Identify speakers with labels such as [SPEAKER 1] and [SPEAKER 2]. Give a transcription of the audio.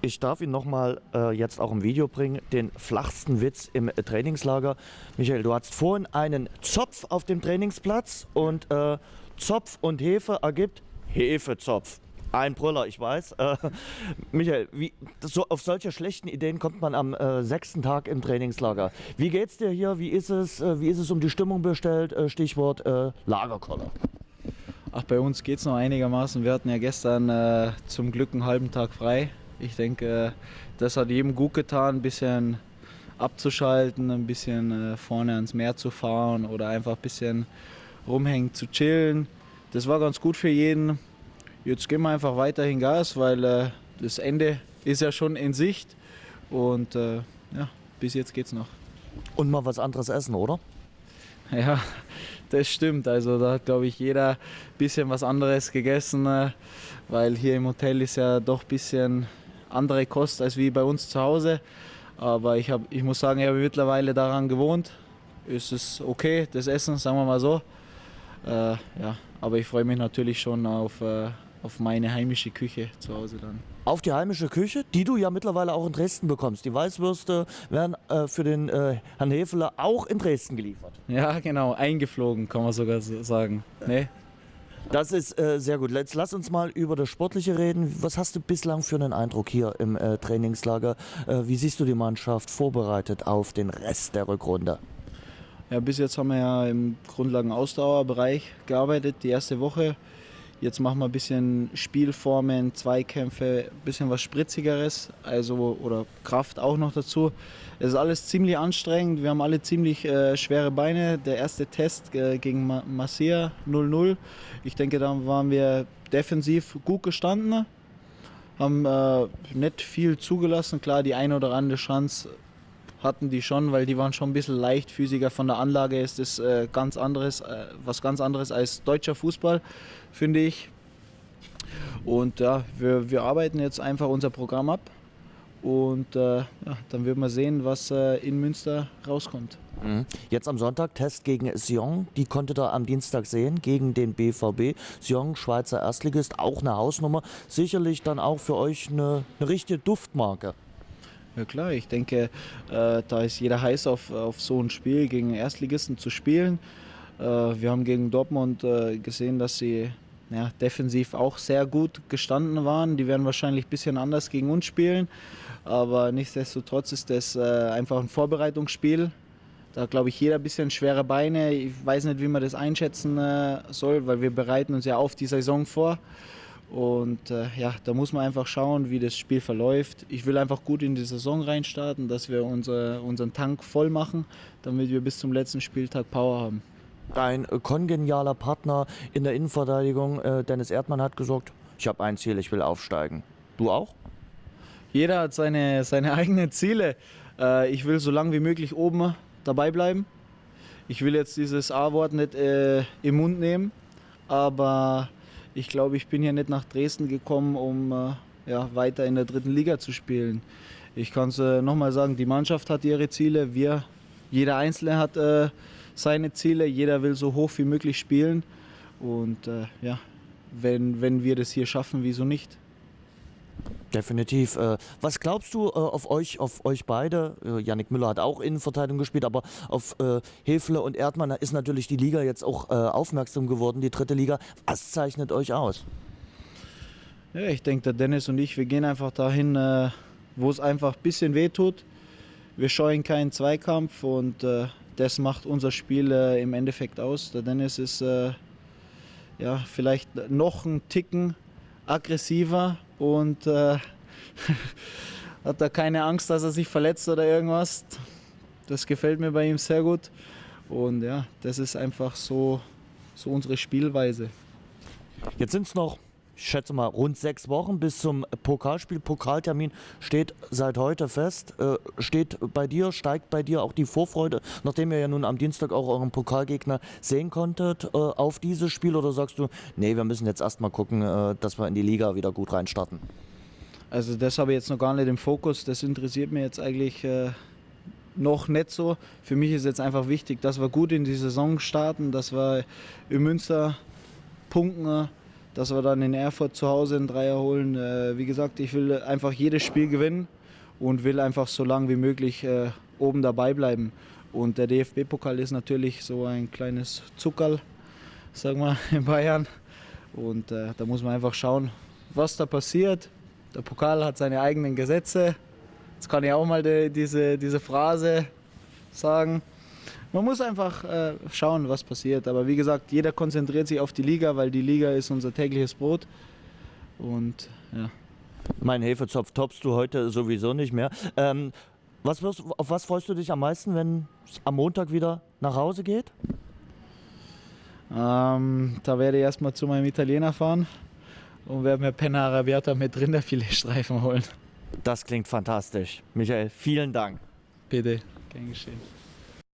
[SPEAKER 1] Ich darf ihn nochmal äh, jetzt auch im Video bringen, den flachsten Witz im äh, Trainingslager. Michael, du hattest vorhin einen Zopf auf dem Trainingsplatz und äh, Zopf und Hefe ergibt Hefezopf. Ein Brüller, ich weiß. Äh, Michael, wie, so, auf solche schlechten Ideen kommt man am äh, sechsten Tag im Trainingslager. Wie geht's dir hier? Wie ist es, äh, wie ist es um die Stimmung bestellt? Äh, Stichwort äh, Lagerkoller.
[SPEAKER 2] Ach, bei uns geht es noch einigermaßen. Wir hatten ja gestern äh, zum Glück einen halben Tag frei. Ich denke, das hat jedem gut getan, ein bisschen abzuschalten, ein bisschen vorne ans Meer zu fahren oder einfach ein bisschen rumhängen zu chillen. Das war ganz gut für jeden. Jetzt geben wir einfach weiterhin Gas, weil äh, das Ende ist ja schon in Sicht. Und äh, ja, bis jetzt geht's noch.
[SPEAKER 1] Und mal was anderes essen, oder?
[SPEAKER 2] Ja, das stimmt. Also da hat, glaube ich, jeder ein bisschen was anderes gegessen, äh, weil hier im Hotel ist ja doch ein bisschen andere Kost als wie bei uns zu Hause. Aber ich, hab, ich muss sagen, ich habe mittlerweile daran gewohnt. Es ist okay, das Essen, sagen wir mal so. Äh, ja, aber ich freue mich natürlich schon auf, äh, auf meine heimische Küche zu Hause dann.
[SPEAKER 1] Auf die heimische Küche, die du ja mittlerweile auch in Dresden bekommst. Die Weißwürste werden äh, für den äh, Herrn Hefeler auch in Dresden geliefert.
[SPEAKER 2] Ja, genau, eingeflogen, kann man sogar sagen. Nee?
[SPEAKER 1] Das ist äh, sehr gut. Jetzt lass uns mal über das Sportliche reden. Was hast du bislang für einen Eindruck hier im äh, Trainingslager? Äh, wie siehst du die Mannschaft vorbereitet auf den Rest der Rückrunde?
[SPEAKER 2] Ja, bis jetzt haben wir ja im Grundlagen-Ausdauerbereich gearbeitet, die erste Woche. Jetzt machen wir ein bisschen Spielformen, Zweikämpfe, ein bisschen was Spritzigeres, also oder Kraft auch noch dazu. Es ist alles ziemlich anstrengend. Wir haben alle ziemlich äh, schwere Beine. Der erste Test äh, gegen Ma Masia 0-0. Ich denke, da waren wir defensiv gut gestanden, haben äh, nicht viel zugelassen. Klar, die eine oder andere Chance hatten die schon, weil die waren schon ein bisschen leichtfüßiger. Von der Anlage ist es äh, ganz anderes, äh, was ganz anderes als deutscher Fußball, finde ich. Und ja, wir, wir arbeiten jetzt einfach unser Programm ab und äh, ja, dann wird man sehen, was äh, in Münster rauskommt.
[SPEAKER 1] Mhm. Jetzt am Sonntag Test gegen Sion. Die konnte ihr am Dienstag sehen gegen den BVB. Sion, Schweizer Erstligist, auch eine Hausnummer. Sicherlich dann auch für euch eine, eine richtige Duftmarke.
[SPEAKER 2] Ja klar, ich denke, äh, da ist jeder heiß auf, auf so ein Spiel gegen Erstligisten zu spielen. Äh, wir haben gegen Dortmund äh, gesehen, dass sie ja, defensiv auch sehr gut gestanden waren. Die werden wahrscheinlich ein bisschen anders gegen uns spielen, aber nichtsdestotrotz ist das äh, einfach ein Vorbereitungsspiel. Da glaube ich jeder ein bisschen schwere Beine. Ich weiß nicht, wie man das einschätzen äh, soll, weil wir bereiten uns ja auf die Saison vor. Und äh, ja, da muss man einfach schauen, wie das Spiel verläuft. Ich will einfach gut in die Saison reinstarten, dass wir unser, unseren Tank voll machen, damit wir bis zum letzten Spieltag Power haben.
[SPEAKER 1] Dein äh, kongenialer Partner in der Innenverteidigung, äh, Dennis Erdmann, hat gesagt, ich habe ein Ziel, ich will aufsteigen. Du auch?
[SPEAKER 2] Jeder hat seine, seine eigenen Ziele. Äh, ich will so lange wie möglich oben dabei bleiben. Ich will jetzt dieses A-Wort nicht äh, im Mund nehmen, aber ich glaube, ich bin hier nicht nach Dresden gekommen, um äh, ja, weiter in der dritten Liga zu spielen. Ich kann es äh, nochmal sagen, die Mannschaft hat ihre Ziele, wir, jeder Einzelne hat äh, seine Ziele, jeder will so hoch wie möglich spielen. Und äh, ja, wenn, wenn wir das hier schaffen, wieso nicht?
[SPEAKER 1] Definitiv. Äh, was glaubst du äh, auf euch, auf euch beide? Äh, Yannick Müller hat auch Innenverteidigung gespielt, aber auf Hefle und Erdmann ist natürlich die Liga jetzt auch aufmerksam geworden, die dritte Liga. Was zeichnet euch aus?
[SPEAKER 2] Ja, ich denke, der Dennis und ich, wir gehen einfach dahin, wo es einfach ein bisschen weh tut. Wir scheuen keinen Zweikampf und das macht unser Spiel im Endeffekt aus. Der Dennis ist ja, vielleicht noch ein Ticken aggressiver und äh, hat da keine Angst, dass er sich verletzt oder irgendwas. Das gefällt mir bei ihm sehr gut. Und ja, das ist einfach so, so unsere Spielweise.
[SPEAKER 1] Jetzt sind es noch ich schätze mal, rund sechs Wochen bis zum Pokalspiel. Pokaltermin steht seit heute fest. Äh, steht bei dir, steigt bei dir auch die Vorfreude, nachdem ihr ja nun am Dienstag auch euren Pokalgegner sehen konntet, äh, auf dieses Spiel? Oder sagst du, nee, wir müssen jetzt erstmal gucken, äh, dass wir in die Liga wieder gut reinstarten?
[SPEAKER 2] Also das habe ich jetzt noch gar nicht im Fokus. Das interessiert mich jetzt eigentlich äh, noch nicht so. Für mich ist jetzt einfach wichtig, dass wir gut in die Saison starten, dass wir in Münster punkten dass wir dann in Erfurt zu Hause einen Dreier holen. Äh, wie gesagt, ich will einfach jedes Spiel gewinnen und will einfach so lange wie möglich äh, oben dabei bleiben. Und der DFB-Pokal ist natürlich so ein kleines Zuckerl, sagen wir in Bayern. Und äh, da muss man einfach schauen, was da passiert. Der Pokal hat seine eigenen Gesetze. Jetzt kann ich auch mal die, diese, diese Phrase sagen. Man muss einfach äh, schauen, was passiert. Aber wie gesagt, jeder konzentriert sich auf die Liga, weil die Liga ist unser tägliches Brot. Und ja.
[SPEAKER 1] Mein Hefezopf toppst du heute sowieso nicht mehr. Ähm, was auf was freust du dich am meisten, wenn es am Montag wieder nach Hause geht?
[SPEAKER 2] Ähm, da werde ich erstmal zu meinem Italiener fahren und werde mir Penna Arrabbiata mit Rinderfiletstreifen holen.
[SPEAKER 1] Das klingt fantastisch. Michael, vielen Dank.
[SPEAKER 2] Bitte, gern geschehen.